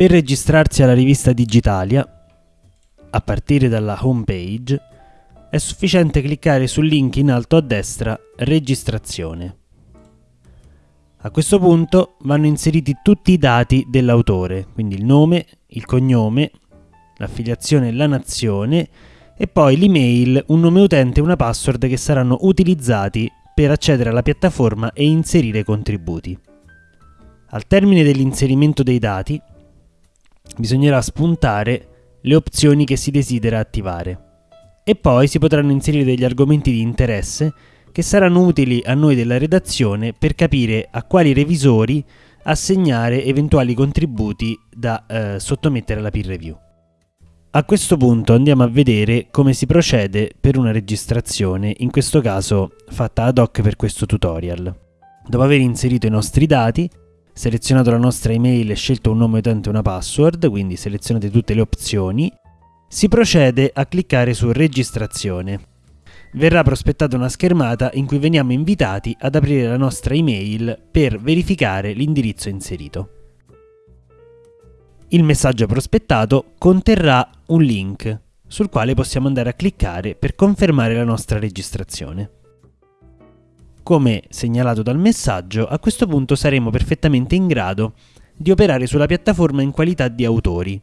Per registrarsi alla rivista Digitalia, a partire dalla home page, è sufficiente cliccare sul link in alto a destra Registrazione. A questo punto vanno inseriti tutti i dati dell'autore, quindi il nome, il cognome, l'affiliazione e la nazione e poi l'email, un nome utente e una password che saranno utilizzati per accedere alla piattaforma e inserire contributi. Al termine dell'inserimento dei dati bisognerà spuntare le opzioni che si desidera attivare e poi si potranno inserire degli argomenti di interesse che saranno utili a noi della redazione per capire a quali revisori assegnare eventuali contributi da eh, sottomettere alla peer review. A questo punto andiamo a vedere come si procede per una registrazione, in questo caso fatta ad hoc per questo tutorial. Dopo aver inserito i nostri dati, selezionato la nostra email e scelto un nome utente e una password, quindi selezionate tutte le opzioni, si procede a cliccare su registrazione verrà prospettata una schermata in cui veniamo invitati ad aprire la nostra email per verificare l'indirizzo inserito. Il messaggio prospettato conterrà un link sul quale possiamo andare a cliccare per confermare la nostra registrazione. Come segnalato dal messaggio, a questo punto saremo perfettamente in grado di operare sulla piattaforma in qualità di autori,